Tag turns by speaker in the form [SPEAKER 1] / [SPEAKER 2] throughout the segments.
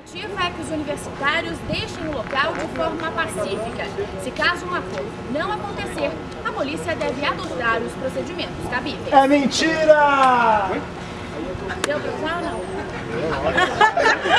[SPEAKER 1] expectativa é que os universitários deixem o local de forma pacífica. Se caso um acordo não acontecer, a polícia deve adotar os procedimentos cabíveis.
[SPEAKER 2] É mentira!
[SPEAKER 1] Deu pra usar ou não?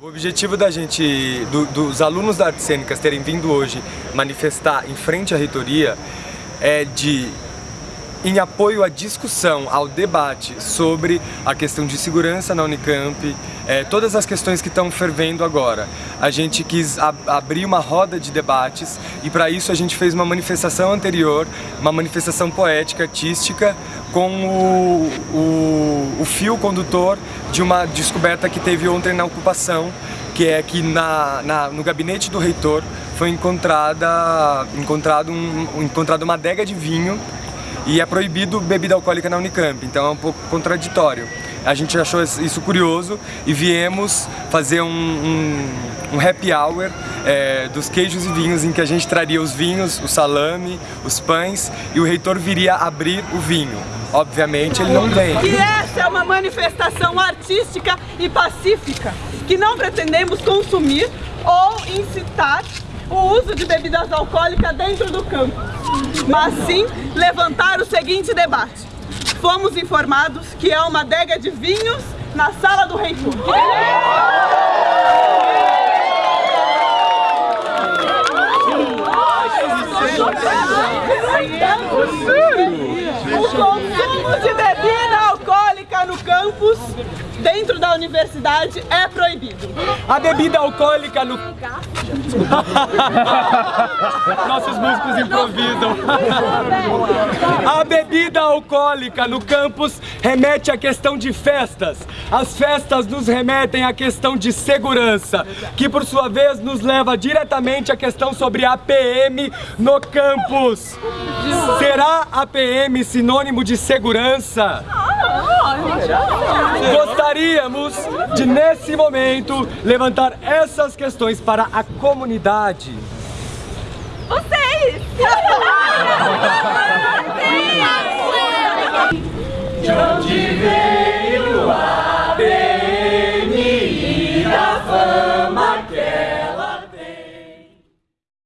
[SPEAKER 3] O
[SPEAKER 4] objetivo da gente, do- dos alunos da artes cênicas terem vindo hoje manifestar em frente à reitoria é de em apoio à discussão, ao debate sobre a questão de segurança na Unicamp, eh, todas as questões que estão fervendo agora. A gente quis ab- abrir uma roda de debates e para isso a gente fez uma manifestação anterior, uma manifestação poética, artística, com o, o, o fio condutor de uma descoberta que teve ontem na ocupação, que é que na, na- no gabinete do reitor foi encontrada, encontrado, um, encontrado uma adega de vinho e é proibido bebida alcoólica na Unicamp, então é um pouco contraditório. A gente achou isso curioso e viemos fazer um, um, um happy hour é, dos queijos e vinhos, em que a gente traria os vinhos, o salame, os pães e o reitor viria abrir o vinho. Obviamente ele não vem.
[SPEAKER 5] que essa é uma manifestação artística e pacífica, que não pretendemos consumir ou incitar o uso de bebidas alcoólicas dentro do campo, mas sim levantar o seguinte debate. Fomos informados que é uma adega de vinhos na sala do reitor. O consumo de bebida alcoólica no campus, dentro da universidade, é proibido.
[SPEAKER 4] A bebida alcoólica no... Nossos músicos improvisam. A bebida alcoólica no campus remete à questão de festas. As festas nos remetem à questão de segurança, que por sua vez nos leva diretamente à questão sobre a PM no campus. Será a PM sinônimo de segurança? Gostaríamos de, nesse momento, levantar essas questões para a comunidade.
[SPEAKER 5] Vocês! De onde